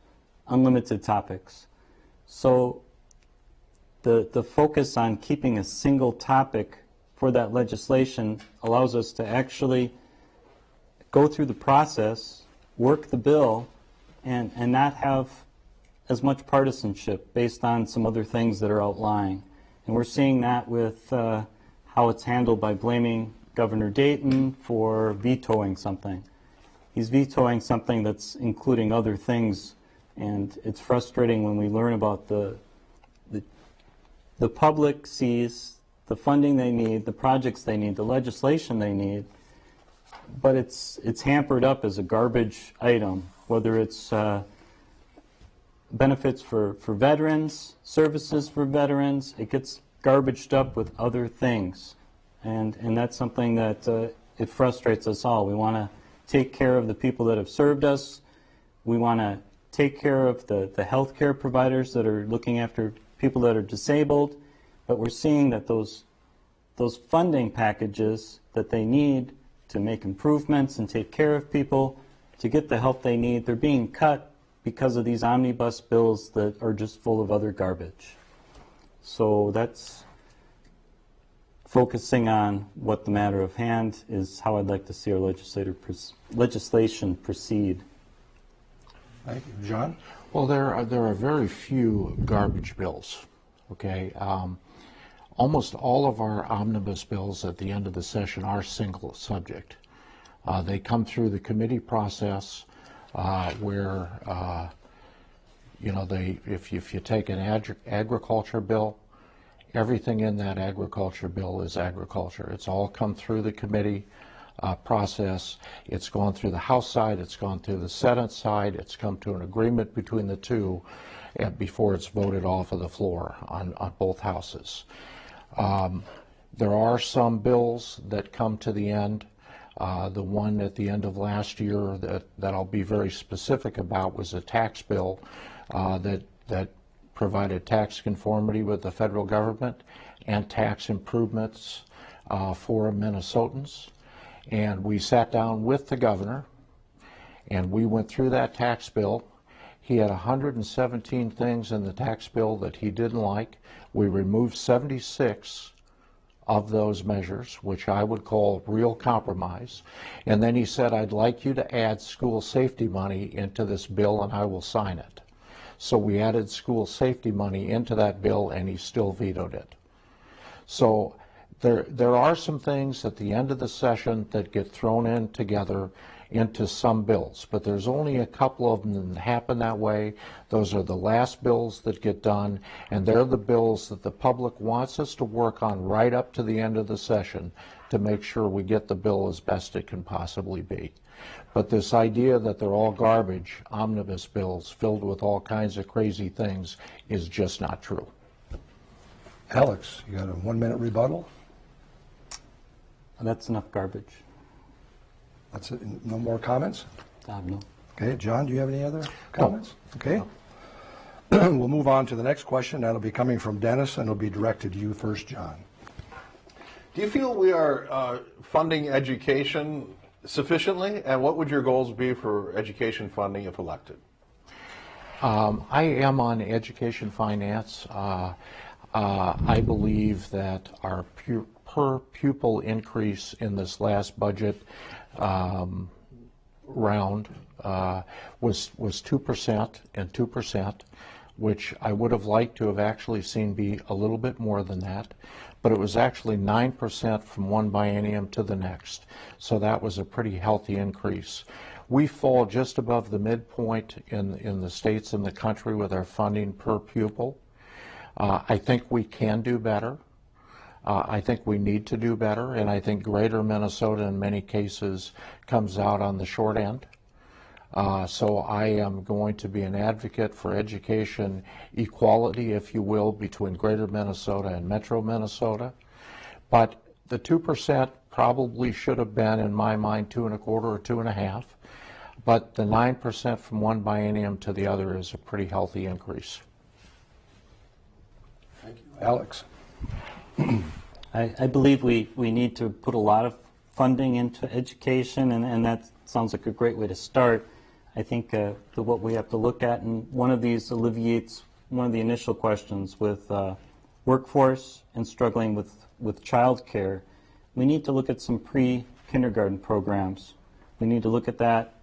unlimited topics. So the, the focus on keeping a single topic for that legislation allows us to actually go through the process work the bill and, and not have as much partisanship based on some other things that are outlying. And we're seeing that with uh, how it's handled by blaming Governor Dayton for vetoing something. He's vetoing something that's including other things, and it's frustrating when we learn about the, the, the public sees the funding they need, the projects they need, the legislation they need, but it's it's hampered up as a garbage item, whether it's uh, benefits for, for veterans, services for veterans, it gets garbaged up with other things. And, and that's something that uh, it frustrates us all. We want to take care of the people that have served us. We want to take care of the, the health care providers that are looking after people that are disabled. But we're seeing that those, those funding packages that they need to make improvements and take care of people, to get the help they need. They're being cut because of these omnibus bills that are just full of other garbage. So that's focusing on what the matter of hand is how I'd like to see our legislator legislation proceed. Thank you. John? Well, there are, there are very few garbage bills, okay? Um, Almost all of our omnibus bills at the end of the session are single subject. Uh, they come through the committee process uh, where, uh, you know, they, if, you, if you take an ag agriculture bill, everything in that agriculture bill is agriculture. It's all come through the committee uh, process. It's gone through the House side, it's gone through the Senate side, it's come to an agreement between the two uh, before it's voted off of the floor on, on both houses. Um, there are some bills that come to the end Uh, The one at the end of last year that, that I'll be very specific about was a tax bill uh, that, that provided tax conformity with the federal government and tax improvements uh, for Minnesotans. And we sat down with the governor and we went through that tax bill. He had 117 things in the tax bill that he didn't like. We removed 76 of those measures, which I would call real compromise. And then he said, I'd like you to add school safety money into this bill and I will sign it. So we added school safety money into that bill and he still vetoed it. So there, there are some things at the end of the session that get thrown in together into some bills, but there's only a couple of them that happen that way. Those are the last bills that get done, and they're the bills that the public wants us to work on right up to the end of the session to make sure we get the bill as best it can possibly be. But this idea that they're all garbage, omnibus bills filled with all kinds of crazy things, is just not true. Alex, you got a one-minute rebuttal? That's enough garbage. That's it. No more comments? Uh, no. Okay, John, do you have any other comments? Okay. We'll move on to the next question. That'll be coming from Dennis, and it'll be directed to you first, John. Do you feel we are uh, funding education sufficiently? And what would your goals be for education funding if elected? Um, I am on education finance. Uh, uh, I believe that our pu- per pupil increase in this last budget um, round uh, was was two percent and two percent, which I would have liked to have actually seen be a little bit more than that, but it was actually nine percent from one biennium to the next. So that was a pretty healthy increase. We fall just above the midpoint in in the states in the country with our funding per pupil. Uh, I think we can do better. Uh, I think we need to do better, and I think greater Minnesota in many cases comes out on the short end. Uh, so I am going to be an advocate for education equality, if you will, between greater Minnesota and metro Minnesota. But the 2% probably should have been, in my mind, two and a quarter or two and a half. But the 9% from one biennium to the other is a pretty healthy increase. Thank you. Alex? I, I believe we, we need to put a lot of funding into education, and, and that sounds like a great way to start. I think uh, what we have to look at, and one of these alleviates one of the initial questions with uh, workforce and struggling with, with child care. We need to look at some pre kindergarten programs. We need to look at that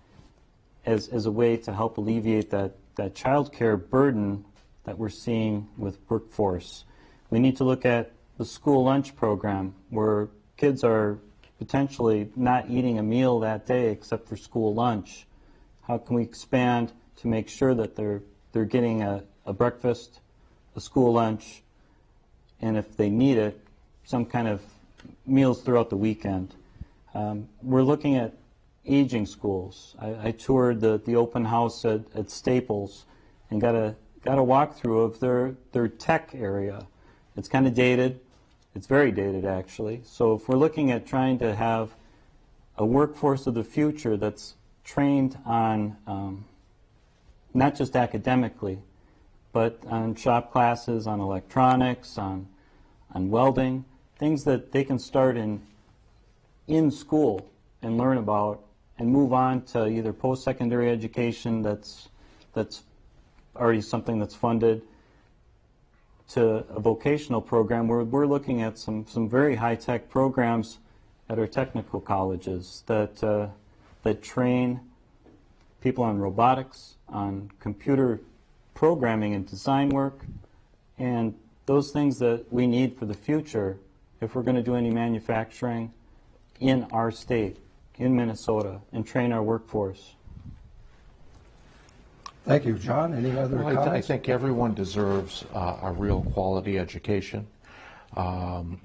as, as a way to help alleviate that, that child care burden that we're seeing with workforce. We need to look at the school lunch program where kids are potentially not eating a meal that day except for school lunch. How can we expand to make sure that they're, they're getting a, a breakfast, a school lunch, and if they need it, some kind of meals throughout the weekend. Um, we're looking at aging schools. I, I toured the, the open house at, at Staples and got a got a walkthrough of their, their tech area. It's kind of dated. It's very dated, actually. So if we're looking at trying to have a workforce of the future that's trained on um, not just academically, but on shop classes, on electronics, on, on welding, things that they can start in, in school and learn about and move on to either post-secondary education that's, that's already something that's funded to a vocational program where we're looking at some, some very high-tech programs at our technical colleges that, uh, that train people on robotics, on computer programming and design work, and those things that we need for the future if we're going to do any manufacturing in our state, in Minnesota, and train our workforce. Thank you, John. Any other Well, I, th- I think everyone deserves uh, a real quality education. Um,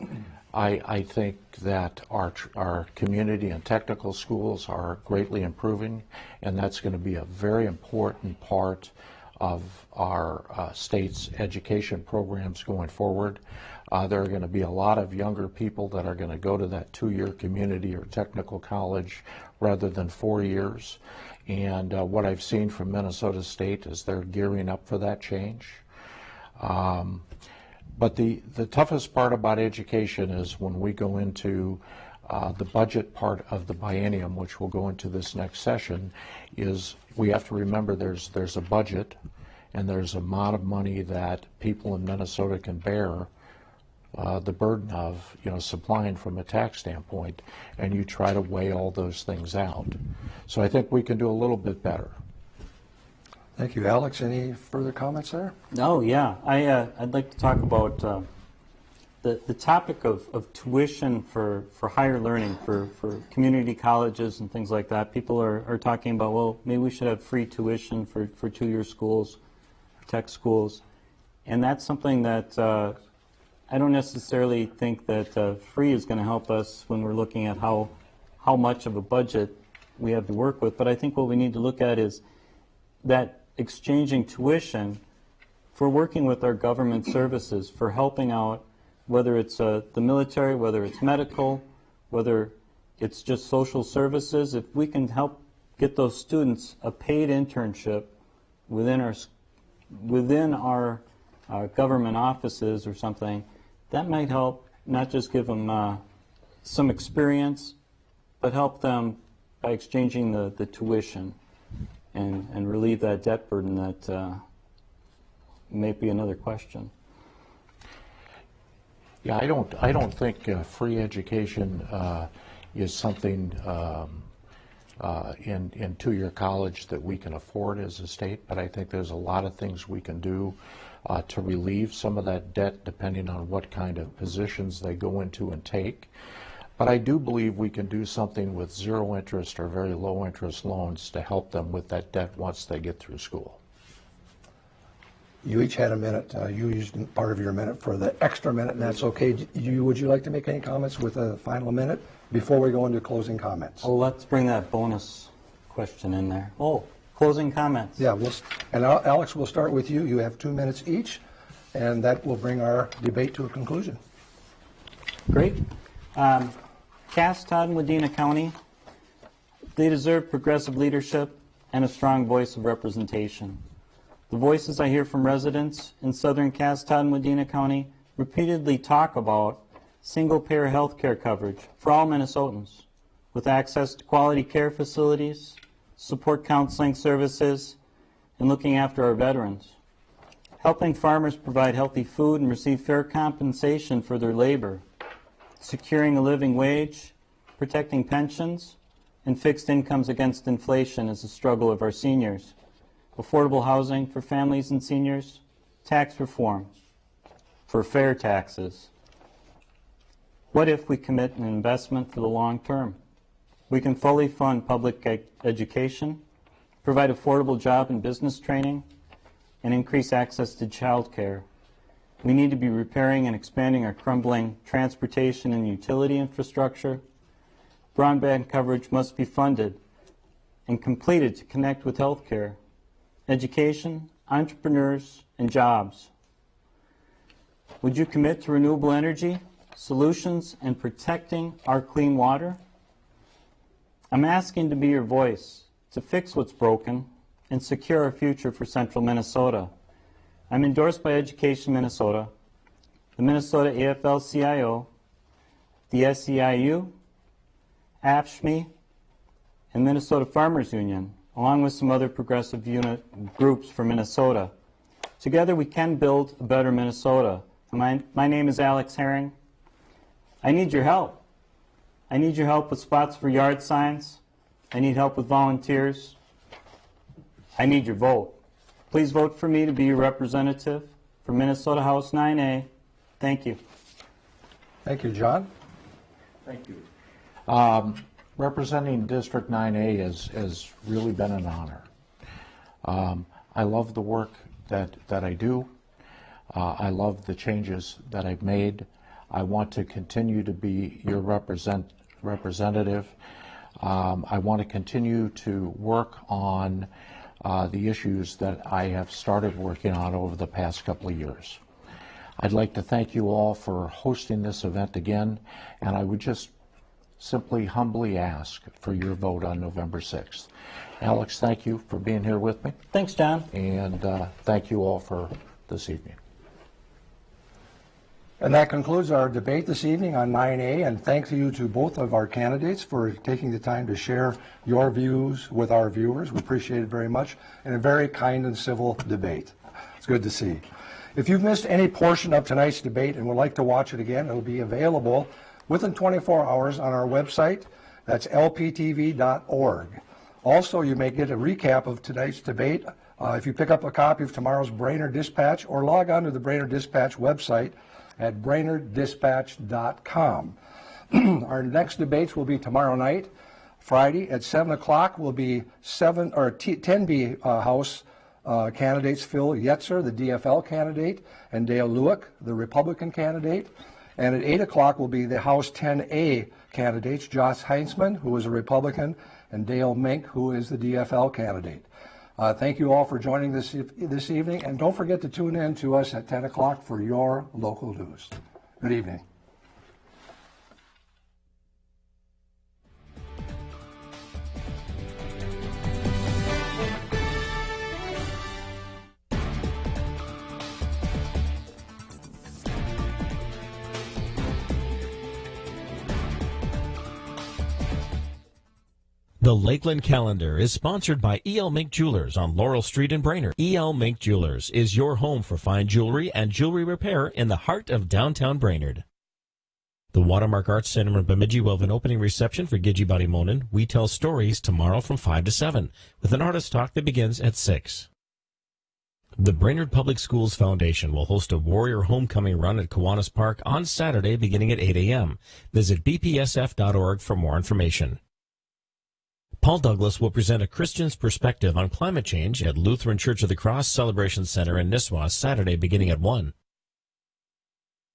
I, I think that our, tr- our community and technical schools are greatly improving, and that's going to be a very important part of our uh, state's education programs going forward. Uh, there are going to be a lot of younger people that are going to go to that two-year community or technical college rather than four years. And uh, what I've seen from Minnesota State is they're gearing up for that change. Um, but the, the toughest part about education is when we go into uh, the budget part of the biennium, which we'll go into this next session, is we have to remember there's there's a budget and there's a amount of money that people in Minnesota can bear uh, the burden of you know supplying from a tax standpoint, and you try to weigh all those things out. So I think we can do a little bit better. Thank you, Alex. Any further comments there? No, yeah. I, uh, I'd like to talk about uh, the, the topic of, of tuition for, for higher learning, for, for community colleges and things like that. People are, are talking about, well, maybe we should have free tuition for, for two-year schools, tech schools. And that's something that uh, I don't necessarily think that uh, free is going to help us when we're looking at how, how much of a budget we have to work with. But I think what we need to look at is that exchanging tuition for working with our government services, for helping out, whether it's uh, the military, whether it's medical, whether it's just social services, if we can help get those students a paid internship within our within our uh, government offices or something, that might help not just give them uh, some experience, but help them by exchanging the, the tuition and, and relieve that debt burden that uh, may be another question. Yeah, I don't, I don't think uh, free education uh, is something um, uh, in, in two-year college that we can afford as a state, but I think there's a lot of things we can do uh, to relieve some of that debt depending on what kind of positions they go into and take. But I do believe we can do something with zero interest or very low interest loans to help them with that debt once they get through school. You each had a minute. Uh, you used part of your minute for the extra minute, and that's okay. You, would you like to make any comments with a final minute before we go into closing comments? Oh, let's bring that bonus question in there. Oh, closing comments. Yeah, we'll, and Alex, we'll start with you. You have two minutes each, and that will bring our debate to a conclusion. Great. Um, Cass, Todd, and Wadena County, they deserve progressive leadership and a strong voice of representation. The voices I hear from residents in southern Cass, Todd, and Wadena County repeatedly talk about single-payer health care coverage for all Minnesotans with access to quality care facilities, support counseling services, and looking after our veterans. Helping farmers provide healthy food and receive fair compensation for their labor securing a living wage, protecting pensions, and fixed incomes against inflation is a struggle of our seniors. Affordable housing for families and seniors, tax reform for fair taxes. What if we commit an investment for the long term? We can fully fund public education, provide affordable job and business training, and increase access to child care we need to be repairing and expanding our crumbling transportation and utility infrastructure. Broadband coverage must be funded and completed to connect with healthcare, education, entrepreneurs, and jobs. Would you commit to renewable energy, solutions, and protecting our clean water? I'm asking to be your voice to fix what's broken and secure our future for central Minnesota. I'm endorsed by Education Minnesota, the Minnesota AFL-CIO, the SEIU, AFSCME, and Minnesota Farmers Union, along with some other progressive unit groups for Minnesota. Together we can build a better Minnesota. My, my name is Alex Herring. I need your help. I need your help with spots for yard signs. I need help with volunteers. I need your vote. Please vote for me to be your representative for Minnesota House 9A. Thank you. Thank you, John. Thank you. Um, representing District 9A has, has really been an honor. Um, I love the work that, that I do. Uh, I love the changes that I've made. I want to continue to be your represent, representative. Um, I want to continue to work on uh, the issues that I have started working on over the past couple of years. I'd like to thank you all for hosting this event again, and I would just simply humbly ask for your vote on November 6th. Alex, thank you for being here with me, Thanks, John. and uh, thank you all for this evening. And that concludes our debate this evening on 9A, and thank you to both of our candidates for taking the time to share your views with our viewers. We appreciate it very much, and a very kind and civil debate. It's good to see. If you've missed any portion of tonight's debate and would like to watch it again, it'll be available within 24 hours on our website. That's lptv.org. Also, you may get a recap of tonight's debate uh, if you pick up a copy of tomorrow's Brainerd Dispatch or log on to the Brainerd Dispatch website at brainerddispatch.com. Our next debates will be tomorrow night, Friday at 7 o'clock will be 7 or T, 10B uh, House uh, candidates Phil Yetzer, the DFL candidate, and Dale Lueck, the Republican candidate. And at 8 o'clock will be the House 10A candidates, Josh Heintzeman, who is a Republican, and Dale Menk, who is the DFL candidate. Uh, thank you all for joining this, this evening, and don't forget to tune in to us at 10 o'clock for your local news. Good evening. The Lakeland Calendar is sponsored by E.L. Menk Jewelers on Laurel Street in Brainerd. E.L. Menk Jewelers is your home for fine jewelry and jewelry repair in the heart of downtown Brainerd. The Watermark Arts Center in Bemidji will have an opening reception for Gigi Monin. We tell stories tomorrow from 5 to 7 with an artist talk that begins at 6. The Brainerd Public Schools Foundation will host a Warrior Homecoming Run at Kiwanis Park on Saturday beginning at 8 a.m. Visit bpsf.org for more information. Paul Douglas will present a Christian's perspective on climate change at Lutheran Church of the Cross Celebration Center in Nisswa Saturday beginning at 1.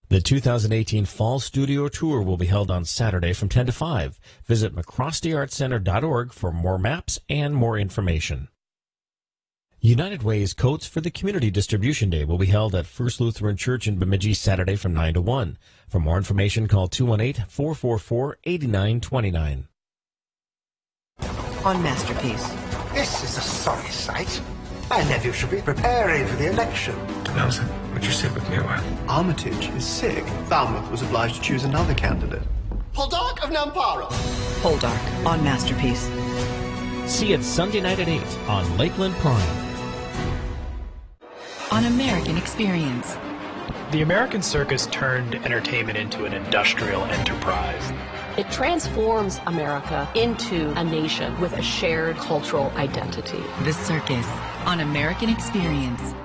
The 2018 Fall Studio Tour will be held on Saturday from 10 to 5. Visit mccrostyartcenter.org for more maps and more information. United Way's Coats for the Community Distribution Day will be held at First Lutheran Church in Bemidji Saturday from 9 to 1. For more information, call 218-444-8929 on Masterpiece. This is a sorry sight. My nephew should be preparing for the election. Nelson, would you sit with me a while? Armitage is sick. Falmouth was obliged to choose another candidate. Poldark of Nampara. Poldark on Masterpiece. See it Sunday night at 8 on Lakeland Prime. On American Experience. The American circus turned entertainment into an industrial enterprise. It transforms America into a nation with a shared cultural identity. The Circus on American Experience.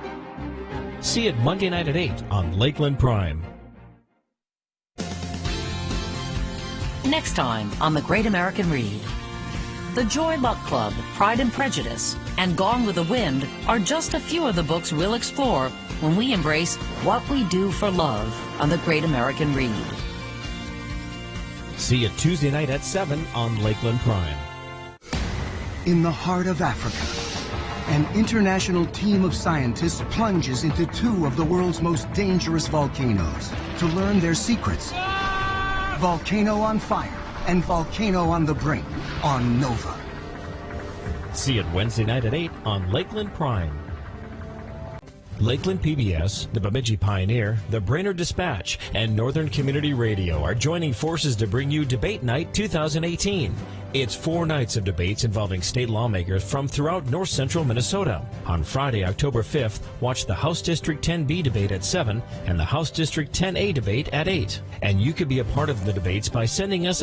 See it Monday night at 8 on Lakeland Prime. Next time on The Great American Read. The Joy Luck Club, Pride and Prejudice, and Gone with the Wind are just a few of the books we'll explore when we embrace what we do for love on The Great American Read. See it Tuesday night at 7 on Lakeland Prime. In the heart of Africa, an international team of scientists plunges into two of the world's most dangerous volcanoes to learn their secrets. Volcano on Fire and Volcano on the Brink on Nova. See it Wednesday night at 8 on Lakeland Prime. Lakeland PBS, the Bemidji Pioneer, the Brainerd Dispatch, and Northern Community Radio are joining forces to bring you Debate Night 2018. It's four nights of debates involving state lawmakers from throughout north central Minnesota. On Friday, October 5th, watch the House District 10B debate at 7 and the House District 10A debate at 8. And you could be a part of the debates by sending us a